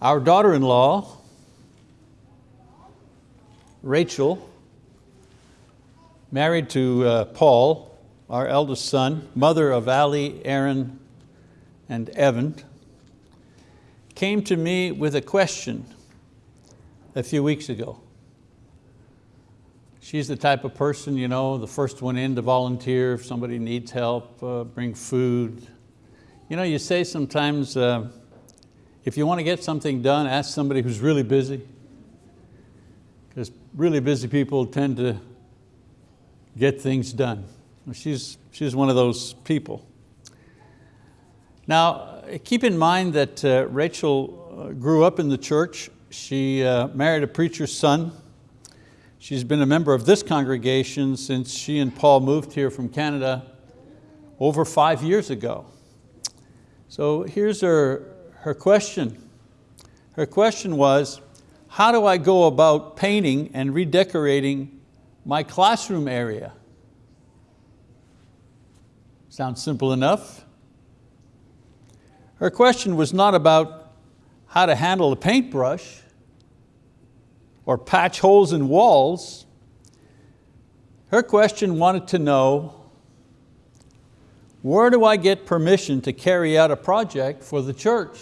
Our daughter-in-law, Rachel, married to uh, Paul, our eldest son, mother of Ali, Aaron, and Evan, came to me with a question a few weeks ago. She's the type of person, you know, the first one in to volunteer if somebody needs help, uh, bring food. You know, you say sometimes, uh, if you want to get something done, ask somebody who's really busy. Because really busy people tend to get things done. She's, she's one of those people. Now, keep in mind that uh, Rachel uh, grew up in the church. She uh, married a preacher's son. She's been a member of this congregation since she and Paul moved here from Canada over five years ago. So here's her, her question. Her question was, how do I go about painting and redecorating my classroom area? Sounds simple enough. Her question was not about how to handle a paintbrush or patch holes in walls. Her question wanted to know, where do I get permission to carry out a project for the church?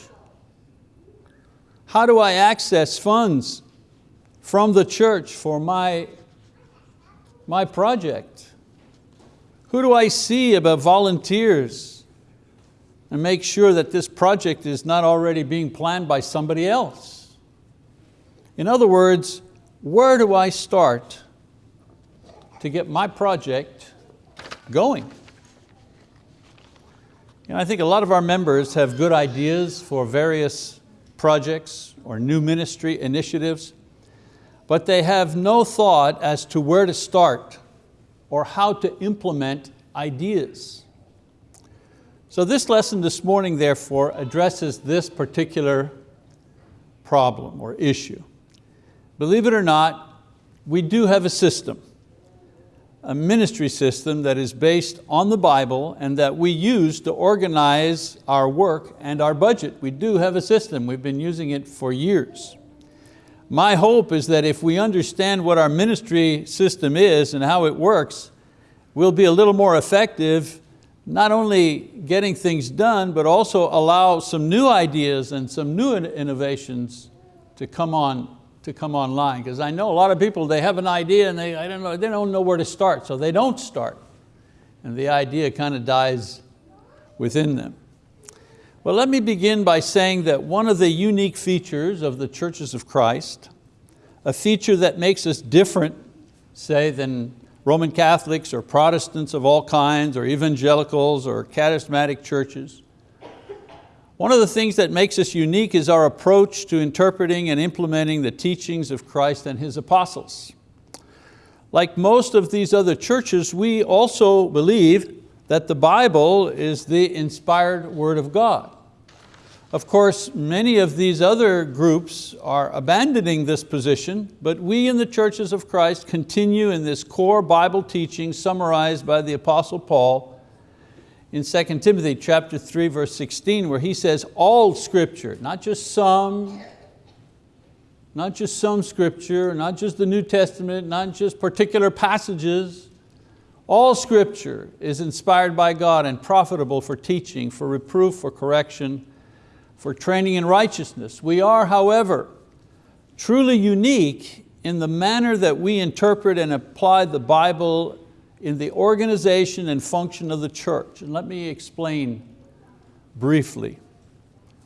How do I access funds from the church for my, my project? Who do I see about volunteers and make sure that this project is not already being planned by somebody else? In other words, where do I start to get my project going? You know, I think a lot of our members have good ideas for various projects or new ministry initiatives, but they have no thought as to where to start or how to implement ideas. So this lesson this morning, therefore, addresses this particular problem or issue. Believe it or not, we do have a system a ministry system that is based on the Bible and that we use to organize our work and our budget. We do have a system, we've been using it for years. My hope is that if we understand what our ministry system is and how it works, we'll be a little more effective, not only getting things done, but also allow some new ideas and some new innovations to come on to come online because I know a lot of people, they have an idea and they, I don't know, they don't know where to start, so they don't start. And the idea kind of dies within them. Well, let me begin by saying that one of the unique features of the churches of Christ, a feature that makes us different, say, than Roman Catholics or Protestants of all kinds or evangelicals or charismatic churches, one of the things that makes us unique is our approach to interpreting and implementing the teachings of Christ and His apostles. Like most of these other churches, we also believe that the Bible is the inspired word of God. Of course, many of these other groups are abandoning this position, but we in the churches of Christ continue in this core Bible teaching summarized by the Apostle Paul in 2 Timothy chapter 3, verse 16, where he says all scripture, not just some, not just some scripture, not just the New Testament, not just particular passages, all scripture is inspired by God and profitable for teaching, for reproof, for correction, for training in righteousness. We are, however, truly unique in the manner that we interpret and apply the Bible in the organization and function of the church. And let me explain briefly.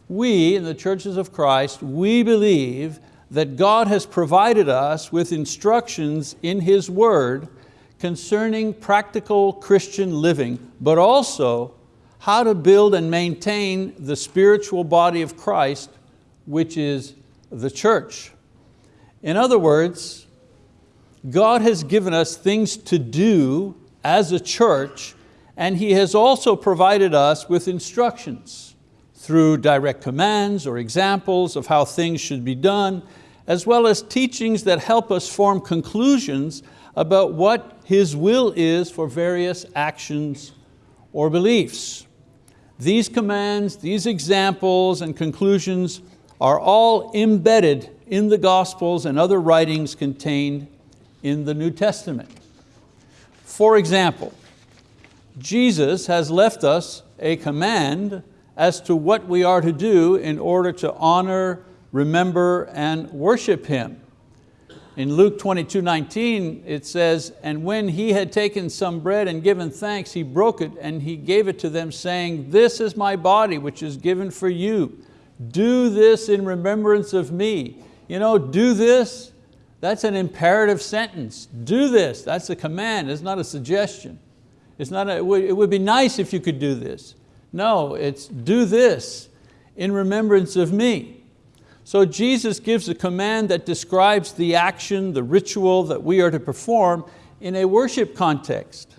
We, in the churches of Christ, we believe that God has provided us with instructions in His word concerning practical Christian living, but also how to build and maintain the spiritual body of Christ, which is the church. In other words, God has given us things to do as a church and He has also provided us with instructions through direct commands or examples of how things should be done, as well as teachings that help us form conclusions about what His will is for various actions or beliefs. These commands, these examples and conclusions are all embedded in the Gospels and other writings contained in the New Testament. For example, Jesus has left us a command as to what we are to do in order to honor, remember, and worship Him. In Luke 22, 19, it says, and when he had taken some bread and given thanks, he broke it and he gave it to them saying, this is my body which is given for you. Do this in remembrance of me. You know, do this, that's an imperative sentence. Do this, that's a command, it's not a suggestion. It's not a, it, would, it would be nice if you could do this. No, it's do this in remembrance of me. So Jesus gives a command that describes the action, the ritual that we are to perform in a worship context.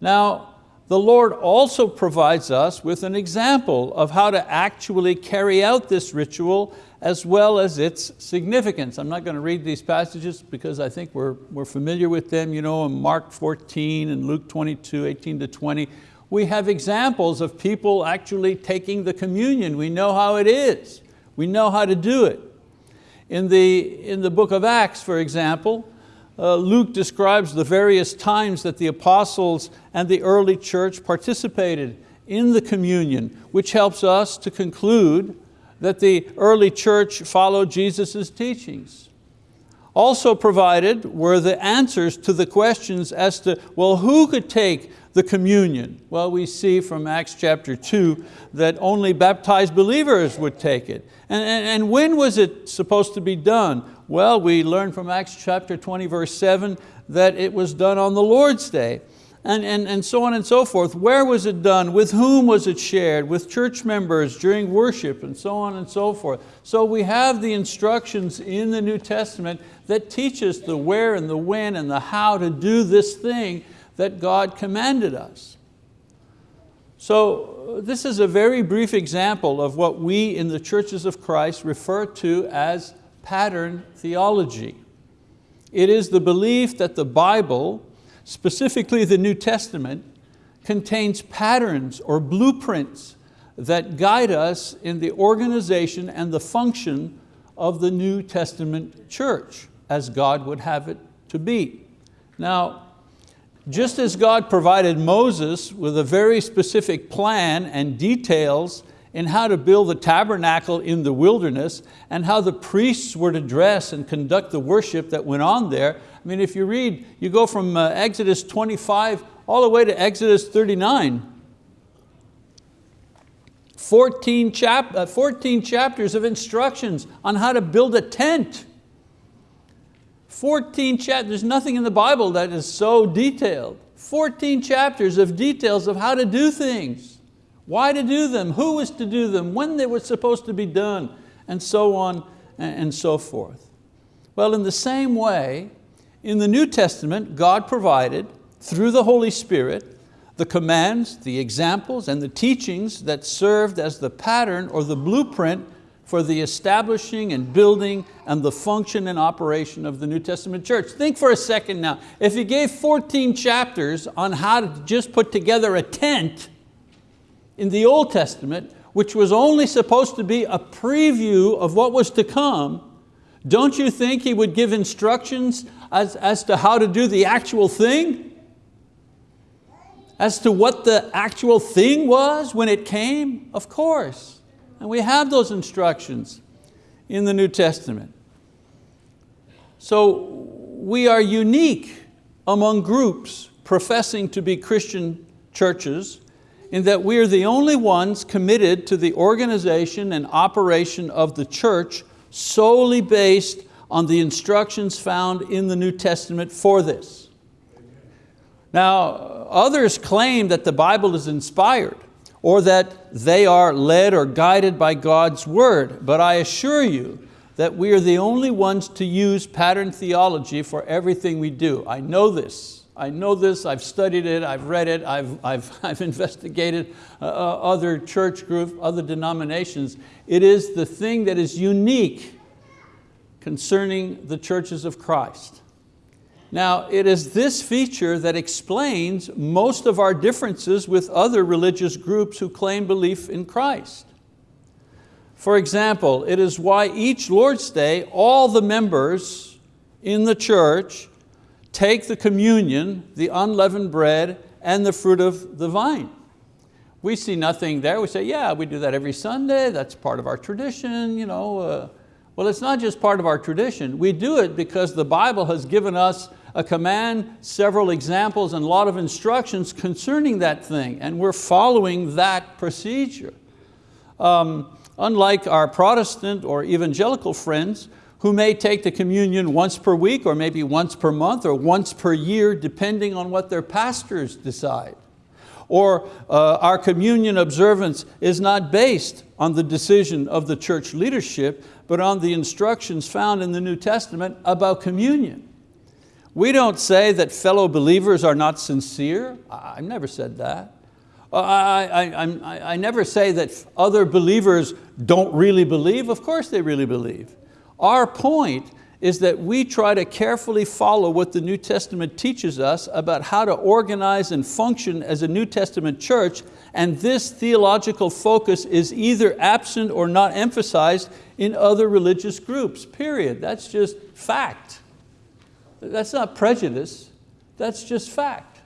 Now, the Lord also provides us with an example of how to actually carry out this ritual as well as its significance. I'm not going to read these passages because I think we're, we're familiar with them. You know, in Mark 14 and Luke 22, 18 to 20, we have examples of people actually taking the communion. We know how it is. We know how to do it. In the, in the book of Acts, for example, uh, Luke describes the various times that the apostles and the early church participated in the communion, which helps us to conclude that the early church followed Jesus' teachings. Also provided were the answers to the questions as to, well, who could take the communion? Well, we see from Acts chapter two that only baptized believers would take it. And, and, and when was it supposed to be done? Well, we learn from Acts chapter 20, verse seven, that it was done on the Lord's day. And, and, and so on and so forth. Where was it done? With whom was it shared? With church members during worship and so on and so forth. So we have the instructions in the New Testament that teach us the where and the when and the how to do this thing that God commanded us. So uh, this is a very brief example of what we in the churches of Christ refer to as pattern theology. It is the belief that the Bible, specifically the New Testament, contains patterns or blueprints that guide us in the organization and the function of the New Testament church as God would have it to be. Now, just as God provided Moses with a very specific plan and details in how to build the tabernacle in the wilderness and how the priests were to dress and conduct the worship that went on there. I mean, if you read, you go from uh, Exodus 25 all the way to Exodus 39. 14, chap uh, 14 chapters of instructions on how to build a tent. 14 chapters, there's nothing in the Bible that is so detailed. 14 chapters of details of how to do things why to do them, who was to do them, when they were supposed to be done, and so on and so forth. Well, in the same way, in the New Testament, God provided, through the Holy Spirit, the commands, the examples, and the teachings that served as the pattern or the blueprint for the establishing and building and the function and operation of the New Testament church. Think for a second now, if he gave 14 chapters on how to just put together a tent, in the Old Testament, which was only supposed to be a preview of what was to come, don't you think he would give instructions as, as to how to do the actual thing? As to what the actual thing was when it came? Of course. And we have those instructions in the New Testament. So we are unique among groups professing to be Christian churches in that we are the only ones committed to the organization and operation of the church solely based on the instructions found in the New Testament for this. Now, others claim that the Bible is inspired or that they are led or guided by God's word, but I assure you that we are the only ones to use pattern theology for everything we do. I know this I know this, I've studied it, I've read it, I've, I've, I've investigated uh, uh, other church groups, other denominations. It is the thing that is unique concerning the churches of Christ. Now, it is this feature that explains most of our differences with other religious groups who claim belief in Christ. For example, it is why each Lord's Day, all the members in the church take the communion, the unleavened bread, and the fruit of the vine. We see nothing there. We say, yeah, we do that every Sunday. That's part of our tradition. You know. Uh, well, it's not just part of our tradition. We do it because the Bible has given us a command, several examples, and a lot of instructions concerning that thing, and we're following that procedure. Um, unlike our Protestant or evangelical friends who may take the communion once per week or maybe once per month or once per year depending on what their pastors decide. Or uh, our communion observance is not based on the decision of the church leadership, but on the instructions found in the New Testament about communion. We don't say that fellow believers are not sincere. I've never said that. I, I, I, I never say that other believers don't really believe. Of course they really believe. Our point is that we try to carefully follow what the New Testament teaches us about how to organize and function as a New Testament church, and this theological focus is either absent or not emphasized in other religious groups, period. That's just fact. That's not prejudice, that's just fact.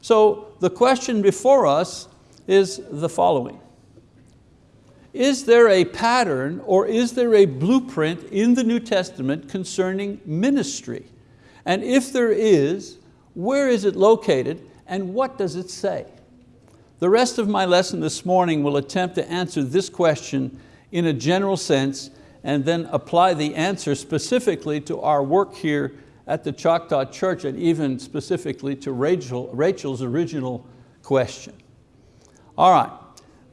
So the question before us is the following is there a pattern or is there a blueprint in the New Testament concerning ministry? And if there is, where is it located and what does it say? The rest of my lesson this morning will attempt to answer this question in a general sense and then apply the answer specifically to our work here at the Choctaw Church and even specifically to Rachel, Rachel's original question. All right,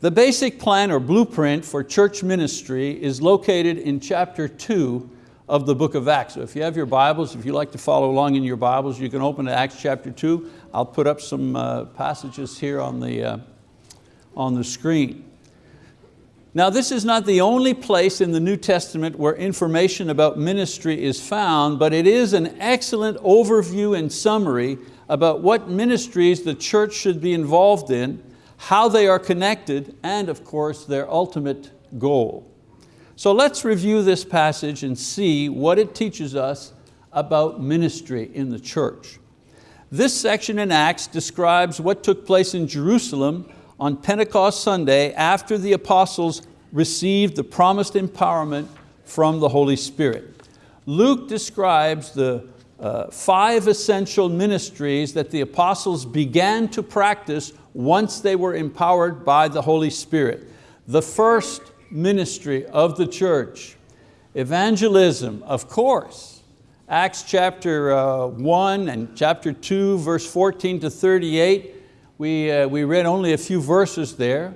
the basic plan or blueprint for church ministry is located in chapter two of the book of Acts. So if you have your Bibles, if you like to follow along in your Bibles, you can open to Acts chapter two. I'll put up some uh, passages here on the, uh, on the screen. Now this is not the only place in the New Testament where information about ministry is found, but it is an excellent overview and summary about what ministries the church should be involved in how they are connected, and of course their ultimate goal. So let's review this passage and see what it teaches us about ministry in the church. This section in Acts describes what took place in Jerusalem on Pentecost Sunday after the apostles received the promised empowerment from the Holy Spirit. Luke describes the uh, five essential ministries that the apostles began to practice once they were empowered by the Holy Spirit. The first ministry of the church, evangelism, of course. Acts chapter uh, 1 and chapter 2, verse 14 to 38, we, uh, we read only a few verses there.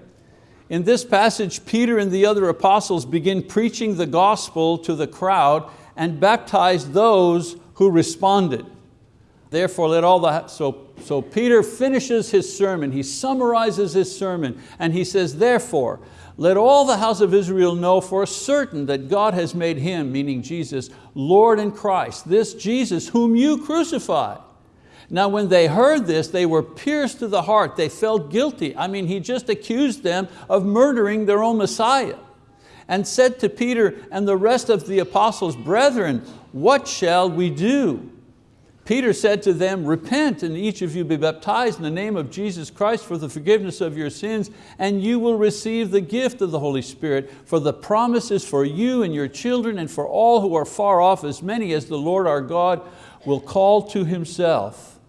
In this passage, Peter and the other apostles begin preaching the gospel to the crowd and baptize those who responded. Therefore let all the, so, so Peter finishes his sermon, he summarizes his sermon and he says, therefore, let all the house of Israel know for certain that God has made Him, meaning Jesus, Lord and Christ, this Jesus whom you crucified. Now when they heard this, they were pierced to the heart, they felt guilty. I mean, he just accused them of murdering their own Messiah and said to Peter and the rest of the apostles, brethren, what shall we do? Peter said to them, repent and each of you be baptized in the name of Jesus Christ for the forgiveness of your sins and you will receive the gift of the Holy Spirit for the promise is for you and your children and for all who are far off as many as the Lord our God will call to Himself.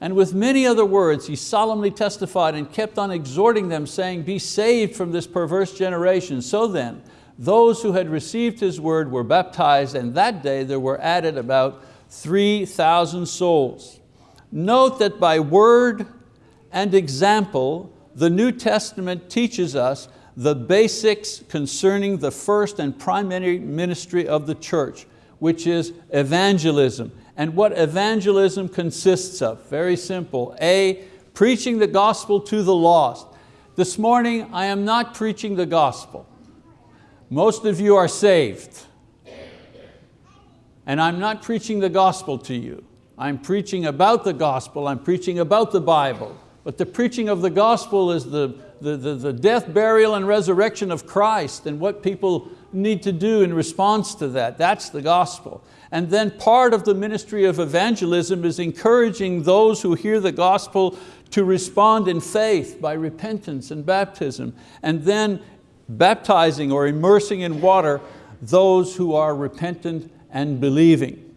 And with many other words, he solemnly testified and kept on exhorting them saying, be saved from this perverse generation. So then, those who had received his word were baptized and that day there were added about 3,000 souls. Note that by word and example, the New Testament teaches us the basics concerning the first and primary ministry of the church, which is evangelism. And what evangelism consists of, very simple. A, preaching the gospel to the lost. This morning, I am not preaching the gospel. Most of you are saved. And I'm not preaching the gospel to you. I'm preaching about the gospel, I'm preaching about the Bible. But the preaching of the gospel is the, the, the, the death, burial, and resurrection of Christ and what people need to do in response to that. That's the gospel. And then part of the ministry of evangelism is encouraging those who hear the gospel to respond in faith by repentance and baptism, and then baptizing or immersing in water those who are repentant and believing.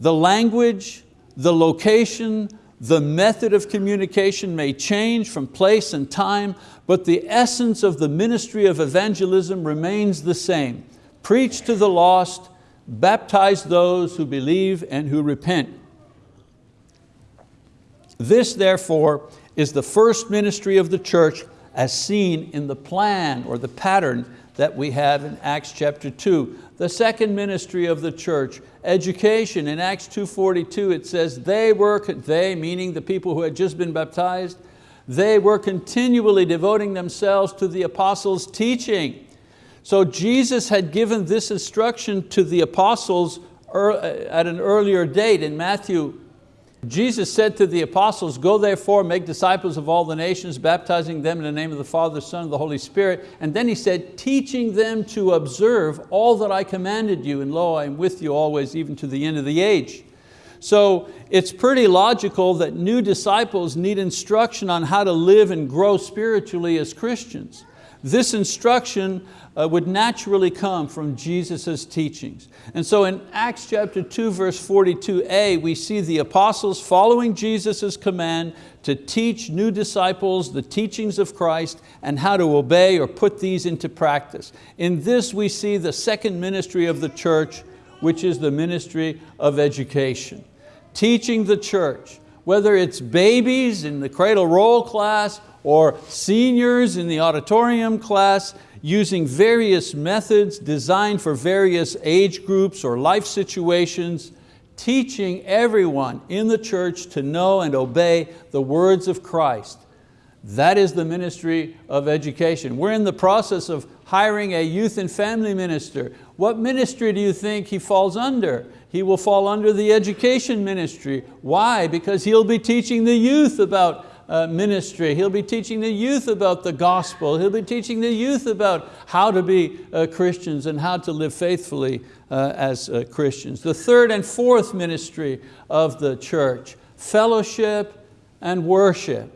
The language, the location, the method of communication may change from place and time, but the essence of the ministry of evangelism remains the same. Preach to the lost, baptize those who believe and who repent. This therefore is the first ministry of the church as seen in the plan or the pattern that we have in Acts chapter 2. The second ministry of the church, education. In Acts 2.42 it says, they were, they meaning the people who had just been baptized, they were continually devoting themselves to the apostles' teaching. So Jesus had given this instruction to the apostles uh, at an earlier date in Matthew Jesus said to the apostles, go therefore, make disciples of all the nations, baptizing them in the name of the Father, Son, and the Holy Spirit. And then he said, teaching them to observe all that I commanded you, and lo, I am with you always, even to the end of the age. So it's pretty logical that new disciples need instruction on how to live and grow spiritually as Christians. This instruction uh, would naturally come from Jesus' teachings. And so in Acts chapter 2 verse 42a we see the apostles following Jesus' command to teach new disciples the teachings of Christ and how to obey or put these into practice. In this we see the second ministry of the church which is the ministry of education. Teaching the church, whether it's babies in the cradle roll class or seniors in the auditorium class, using various methods designed for various age groups or life situations, teaching everyone in the church to know and obey the words of Christ. That is the ministry of education. We're in the process of hiring a youth and family minister. What ministry do you think he falls under? He will fall under the education ministry. Why? Because he'll be teaching the youth about uh, ministry. He'll be teaching the youth about the gospel. He'll be teaching the youth about how to be uh, Christians and how to live faithfully uh, as uh, Christians. The third and fourth ministry of the church, fellowship and worship.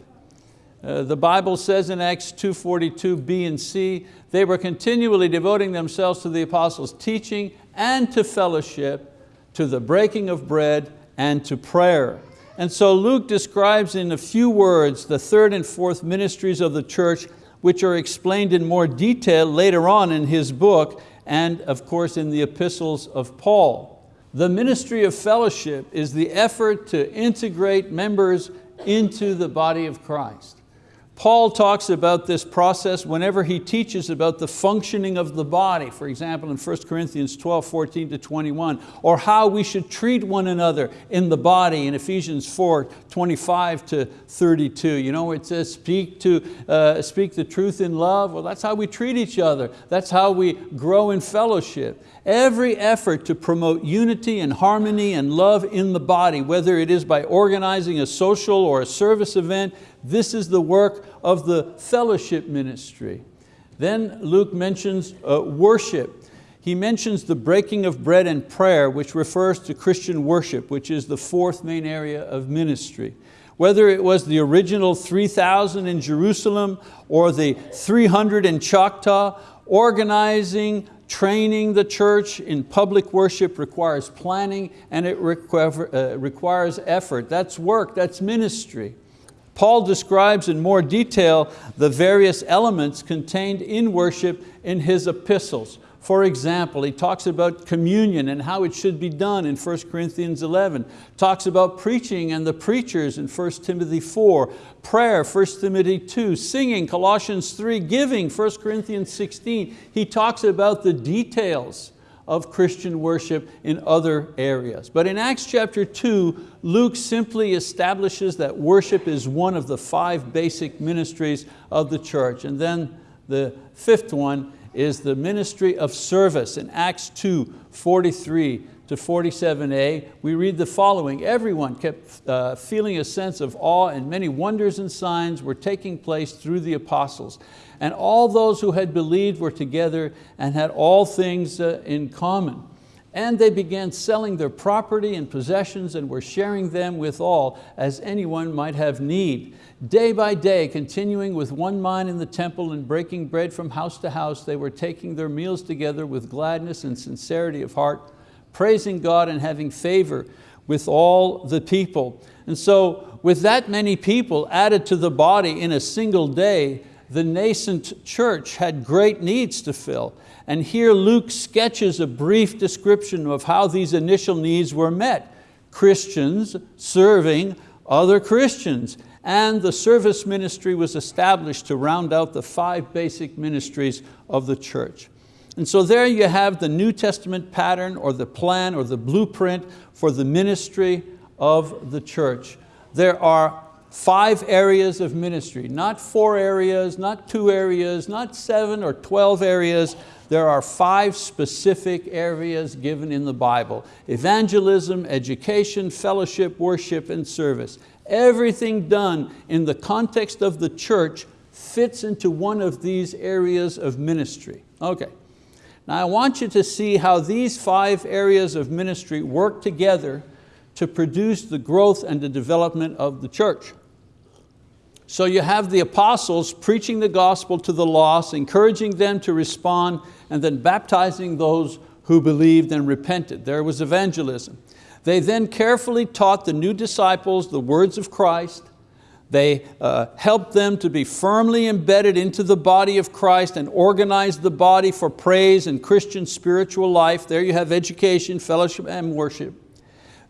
Uh, the Bible says in Acts 2.42 B and C, they were continually devoting themselves to the apostles' teaching and to fellowship, to the breaking of bread and to prayer. And so Luke describes in a few words the third and fourth ministries of the church which are explained in more detail later on in his book and of course in the epistles of Paul. The ministry of fellowship is the effort to integrate members into the body of Christ. Paul talks about this process whenever he teaches about the functioning of the body, for example in 1 Corinthians 12, 14 to 21, or how we should treat one another in the body in Ephesians 4, 25 to 32. You know, it says speak, to, uh, speak the truth in love. Well, that's how we treat each other. That's how we grow in fellowship. Every effort to promote unity and harmony and love in the body, whether it is by organizing a social or a service event, this is the work of the fellowship ministry. Then Luke mentions uh, worship. He mentions the breaking of bread and prayer, which refers to Christian worship, which is the fourth main area of ministry. Whether it was the original 3,000 in Jerusalem or the 300 in Choctaw, organizing, training the church in public worship requires planning and it uh, requires effort. That's work, that's ministry. Paul describes in more detail the various elements contained in worship in his epistles. For example, he talks about communion and how it should be done in 1 Corinthians 11, talks about preaching and the preachers in 1 Timothy 4, prayer, 1 Timothy 2, singing, Colossians 3, giving, 1 Corinthians 16. He talks about the details of Christian worship in other areas. But in Acts chapter 2, Luke simply establishes that worship is one of the five basic ministries of the church. And then the fifth one is the ministry of service in Acts 2, 43 to 47a, we read the following. Everyone kept uh, feeling a sense of awe and many wonders and signs were taking place through the apostles. And all those who had believed were together and had all things uh, in common. And they began selling their property and possessions and were sharing them with all as anyone might have need. Day by day, continuing with one mind in the temple and breaking bread from house to house, they were taking their meals together with gladness and sincerity of heart, praising God and having favor with all the people. And so with that many people added to the body in a single day, the nascent church had great needs to fill. And here Luke sketches a brief description of how these initial needs were met. Christians serving other Christians. And the service ministry was established to round out the five basic ministries of the church. And so there you have the New Testament pattern or the plan or the blueprint for the ministry of the church. There are five areas of ministry, not four areas, not two areas, not seven or 12 areas. There are five specific areas given in the Bible. Evangelism, education, fellowship, worship, and service. Everything done in the context of the church fits into one of these areas of ministry. Okay. Now I want you to see how these five areas of ministry work together to produce the growth and the development of the church. So you have the apostles preaching the gospel to the lost, encouraging them to respond, and then baptizing those who believed and repented. There was evangelism. They then carefully taught the new disciples the words of Christ, they uh, helped them to be firmly embedded into the body of Christ and organized the body for praise and Christian spiritual life. There you have education, fellowship, and worship.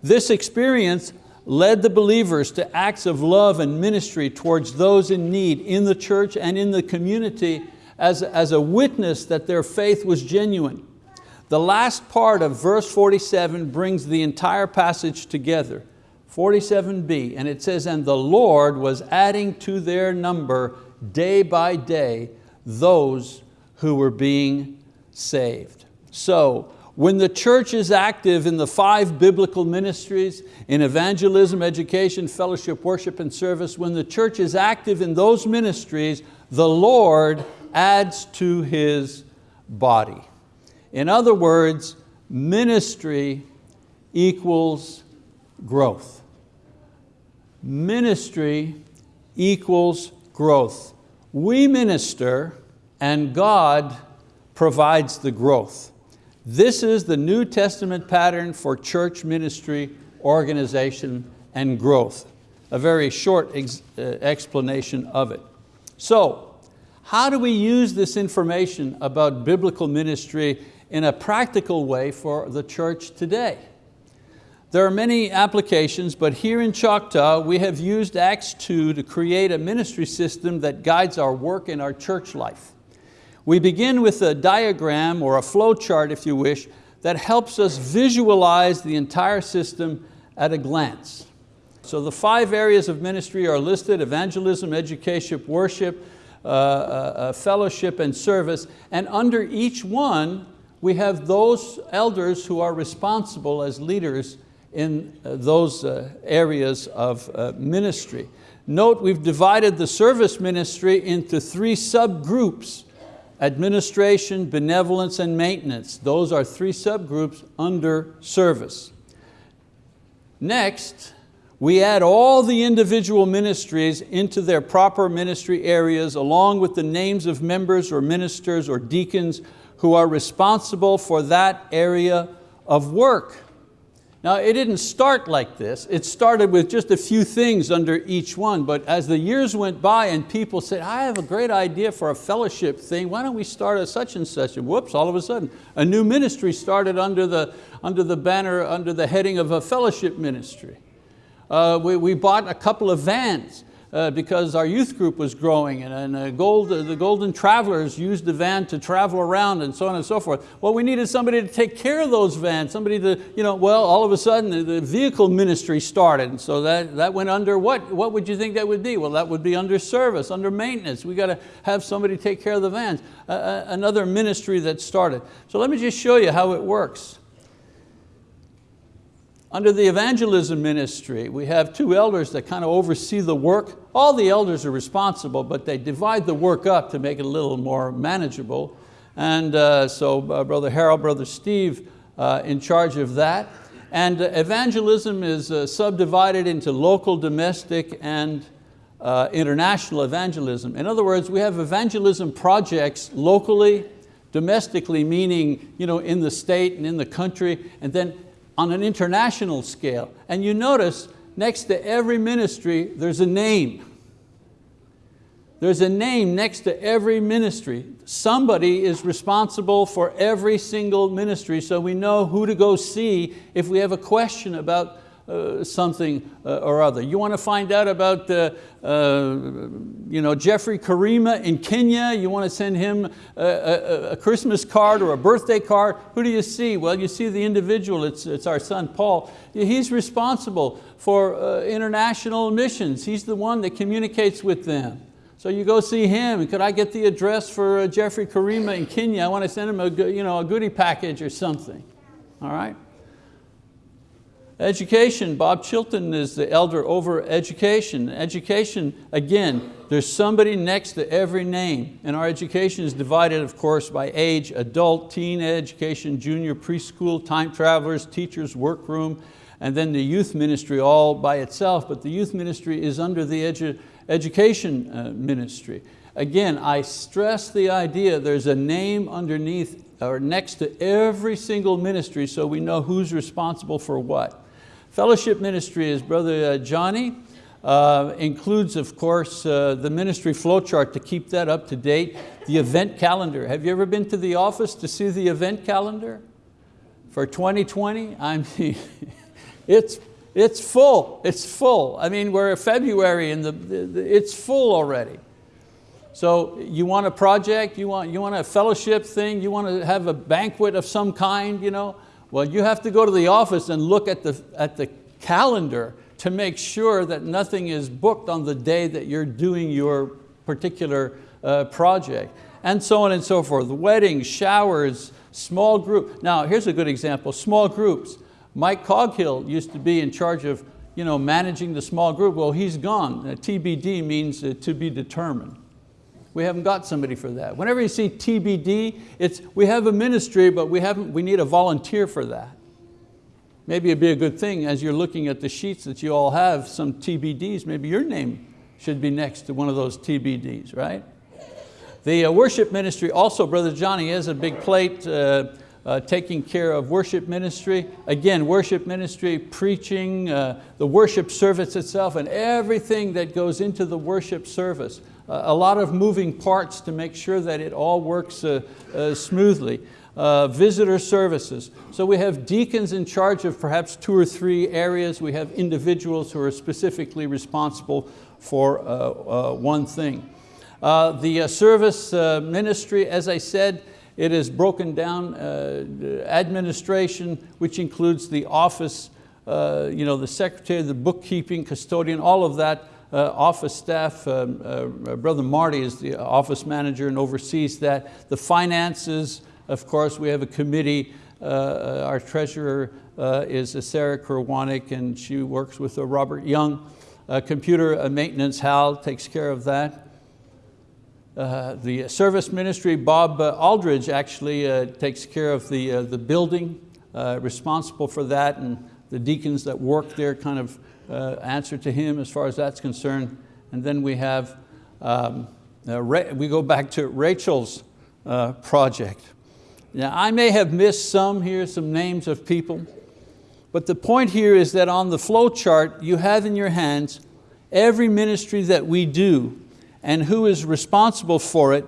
This experience led the believers to acts of love and ministry towards those in need in the church and in the community as, as a witness that their faith was genuine. The last part of verse 47 brings the entire passage together. 47b, and it says, and the Lord was adding to their number day by day those who were being saved. So, when the church is active in the five biblical ministries, in evangelism, education, fellowship, worship, and service, when the church is active in those ministries, the Lord adds to His body. In other words, ministry equals growth ministry equals growth. We minister and God provides the growth. This is the New Testament pattern for church ministry, organization, and growth. A very short ex uh, explanation of it. So, how do we use this information about biblical ministry in a practical way for the church today? There are many applications, but here in Choctaw, we have used Acts 2 to create a ministry system that guides our work in our church life. We begin with a diagram or a flow chart, if you wish, that helps us visualize the entire system at a glance. So the five areas of ministry are listed, evangelism, education, worship, uh, uh, uh fellowship, and service. And under each one, we have those elders who are responsible as leaders in uh, those uh, areas of uh, ministry. Note we've divided the service ministry into three subgroups, administration, benevolence, and maintenance. Those are three subgroups under service. Next, we add all the individual ministries into their proper ministry areas along with the names of members or ministers or deacons who are responsible for that area of work. Now it didn't start like this. It started with just a few things under each one, but as the years went by and people said, I have a great idea for a fellowship thing, why don't we start a such and such? And whoops, all of a sudden, a new ministry started under the, under the banner, under the heading of a fellowship ministry. Uh, we, we bought a couple of vans uh, because our youth group was growing and, and uh, gold, uh, the Golden Travelers used the van to travel around and so on and so forth. Well, we needed somebody to take care of those vans, somebody to, you know, well, all of a sudden the, the vehicle ministry started. And so that, that went under what? What would you think that would be? Well, that would be under service, under maintenance. We got to have somebody take care of the vans. another ministry that started. So let me just show you how it works. Under the evangelism ministry, we have two elders that kind of oversee the work. All the elders are responsible, but they divide the work up to make it a little more manageable. And uh, so uh, Brother Harold, Brother Steve uh, in charge of that. And evangelism is uh, subdivided into local, domestic, and uh, international evangelism. In other words, we have evangelism projects locally, domestically, meaning you know, in the state and in the country, and then on an international scale. And you notice next to every ministry, there's a name. There's a name next to every ministry. Somebody is responsible for every single ministry so we know who to go see if we have a question about uh, something uh, or other. You want to find out about uh, uh, you know, Jeffrey Karima in Kenya, you want to send him a, a, a, Christmas card or a birthday card, who do you see? Well, you see the individual, it's, it's our son Paul. He's responsible for uh, international missions. He's the one that communicates with them. So you go see him, could I get the address for Jeffrey Karima in Kenya? I want to send him a, you know, a goodie package or something, all right? Education, Bob Chilton is the elder over education. Education, again, there's somebody next to every name. And our education is divided, of course, by age, adult, teen education, junior, preschool, time travelers, teachers, workroom, and then the youth ministry all by itself. But the youth ministry is under the edu education uh, ministry. Again, I stress the idea there's a name underneath or next to every single ministry so we know who's responsible for what. Fellowship ministry is Brother uh, Johnny. Uh, includes, of course, uh, the ministry flowchart to keep that up to date. The event calendar. Have you ever been to the office to see the event calendar for 2020? I mean, it's, it's full, it's full. I mean, we're February and the, the, it's full already. So you want a project, you want, you want a fellowship thing, you want to have a banquet of some kind, you know, well, you have to go to the office and look at the, at the calendar to make sure that nothing is booked on the day that you're doing your particular uh, project. And so on and so forth. Weddings, showers, small group. Now here's a good example, small groups. Mike Coghill used to be in charge of you know, managing the small group. Well, he's gone. TBD means uh, to be determined. We haven't got somebody for that. Whenever you see TBD, it's, we have a ministry, but we, haven't, we need a volunteer for that. Maybe it'd be a good thing as you're looking at the sheets that you all have, some TBDs, maybe your name should be next to one of those TBDs, right? The uh, worship ministry, also Brother Johnny has a big plate uh, uh, taking care of worship ministry. Again, worship ministry, preaching, uh, the worship service itself, and everything that goes into the worship service a lot of moving parts to make sure that it all works uh, uh, smoothly. Uh, visitor services. So we have deacons in charge of perhaps two or three areas. We have individuals who are specifically responsible for uh, uh, one thing. Uh, the service ministry, as I said, it is broken down administration, which includes the office, you know, the secretary, the bookkeeping, custodian, all of that uh, office staff, um, uh, Brother Marty is the office manager and oversees that. The finances, of course, we have a committee. Uh, our treasurer is Sarah Kerwanik and she works with Robert Young. computer maintenance, Hal takes care of that. Uh, the service ministry, Bob uh, Aldridge actually uh, takes care of the, the building, responsible for that, and the deacons that work there kind of uh, answer to him as far as that's concerned. And then we have, um, uh, we go back to Rachel's uh, project. Now I may have missed some here, some names of people, but the point here is that on the flow chart you have in your hands every ministry that we do and who is responsible for it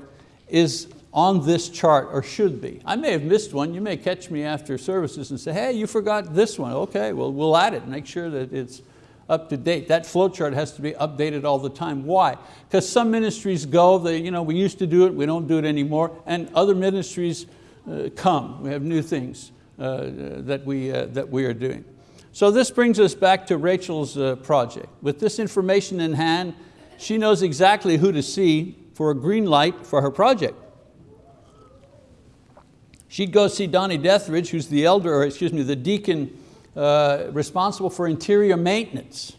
is on this chart, or should be. I may have missed one. You may catch me after services and say, hey, you forgot this one. Okay, well, we'll add it, make sure that it's up to date. That flow chart has to be updated all the time. Why? Because some ministries go, they, you know, we used to do it, we don't do it anymore, and other ministries uh, come. We have new things uh, that, we, uh, that we are doing. So this brings us back to Rachel's uh, project. With this information in hand, she knows exactly who to see for a green light for her project. She'd go see Donnie Dethridge, who's the elder, or excuse me, the deacon uh, responsible for interior maintenance.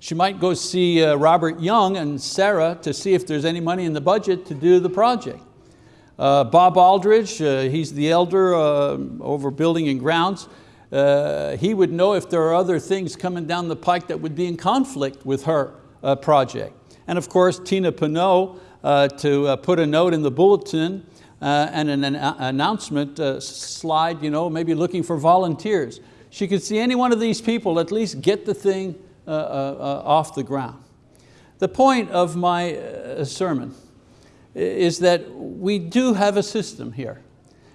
She might go see uh, Robert Young and Sarah to see if there's any money in the budget to do the project. Uh, Bob Aldridge, uh, he's the elder uh, over building and grounds. Uh, he would know if there are other things coming down the pike that would be in conflict with her project. And of course, Tina Pinot to put a note in the bulletin Uh, and an, an uh, announcement uh, slide, you know, maybe looking for volunteers. She could see any one of these people at least get the thing off the ground. The point of my sermon is that we do have a system here.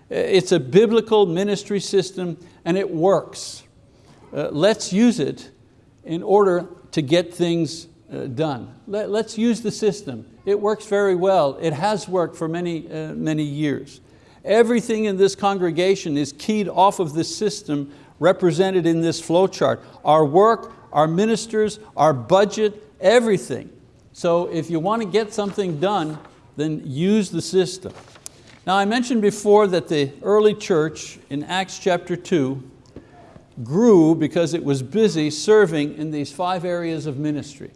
It's a biblical ministry system and it works. Uh, let's use it in order to get things uh, done. Let, us use the system. It works very well. It has worked for many, uh, many years. Everything in this congregation is keyed off of this system represented in this flow chart. Our work, our ministers, our budget, everything. So if you want to get something done, then use the system. Now I mentioned before that the early church in Acts chapter 2 grew because it was busy serving in these five areas of ministry.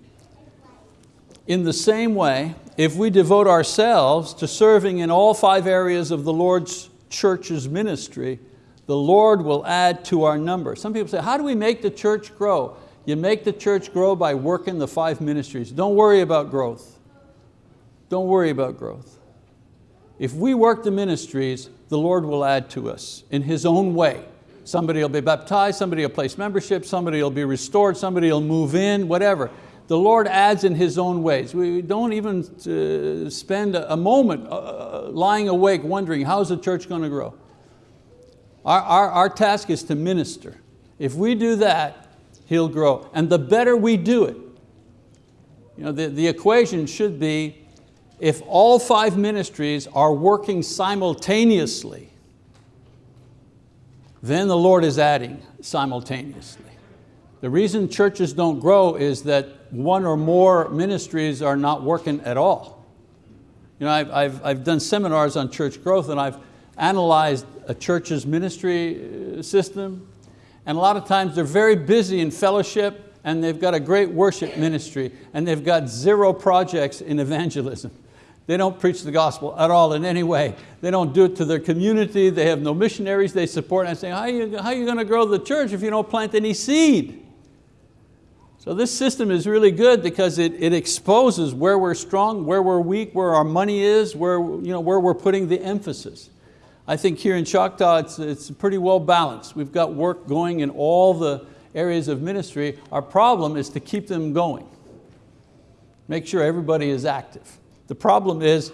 In the same way, if we devote ourselves to serving in all five areas of the Lord's church's ministry, the Lord will add to our number. Some people say, how do we make the church grow? You make the church grow by working the five ministries. Don't worry about growth. Don't worry about growth. If we work the ministries, the Lord will add to us in His own way. Somebody will be baptized, somebody will place membership, somebody will be restored, somebody will move in, whatever. The Lord adds in His own ways. We don't even uh, spend a moment uh, lying awake wondering how's the church going to grow. Our, our, our task is to minister. If we do that, He'll grow. And the better we do it, you know, the, the equation should be if all five ministries are working simultaneously, then the Lord is adding simultaneously. The reason churches don't grow is that one or more ministries are not working at all. You know, I've, I've, I've done seminars on church growth and I've analyzed a church's ministry uh, system and a lot of times they're very busy in fellowship and they've got a great worship ministry and they've got zero projects in evangelism. They don't preach the gospel at all in any way. They don't do it to their community. They have no missionaries they support. And I say, how are, you, how are you going to grow the church if you don't plant any seed? So this system is really good because it, it exposes where we're strong, where we're weak, where our money is, where, you know, where we're putting the emphasis. I think here in Choctaw it's, it's pretty well balanced. We've got work going in all the areas of ministry. Our problem is to keep them going. Make sure everybody is active. The problem is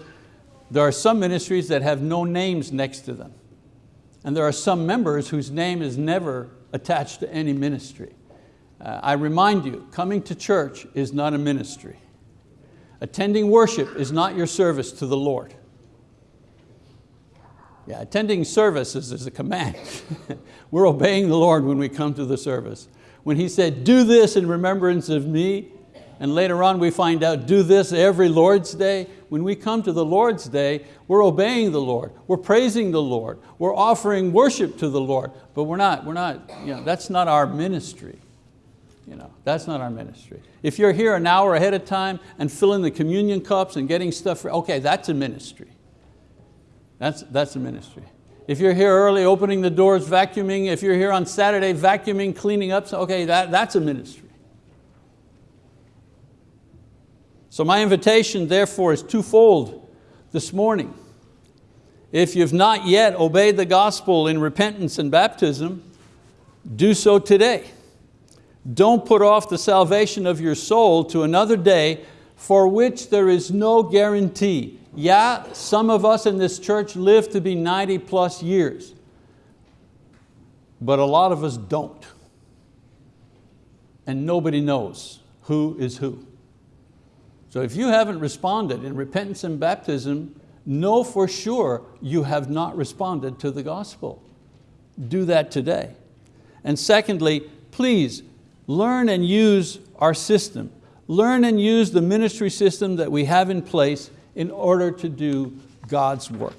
there are some ministries that have no names next to them. And there are some members whose name is never attached to any ministry. Uh, I remind you, coming to church is not a ministry. Attending worship is not your service to the Lord. Yeah, attending services is a command. We're obeying the Lord when we come to the service. When He said, do this in remembrance of me, and later on we find out, do this every Lord's Day. When we come to the Lord's Day, we're obeying the Lord, we're praising the Lord, we're offering worship to the Lord, but we're not, we're not you know, that's not our ministry. You know, that's not our ministry. If you're here an hour ahead of time and filling the communion cups and getting stuff, for, okay, that's a ministry. That's, that's a ministry. If you're here early, opening the doors, vacuuming, if you're here on Saturday, vacuuming, cleaning up, okay, that, that's a ministry. So my invitation therefore is twofold this morning. If you've not yet obeyed the gospel in repentance and baptism, do so today. Don't put off the salvation of your soul to another day for which there is no guarantee. Yeah, some of us in this church live to be 90 plus years, but a lot of us don't. And nobody knows who is who. So if you haven't responded in repentance and baptism, know for sure you have not responded to the gospel. Do that today. And secondly, please learn and use our system. Learn and use the ministry system that we have in place in order to do God's work.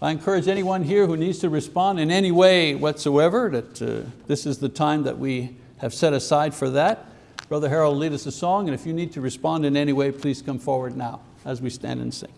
I encourage anyone here who needs to respond in any way whatsoever that uh, this is the time that we have set aside for that. Brother Harold, lead us a song, and if you need to respond in any way, please come forward now as we stand and sing.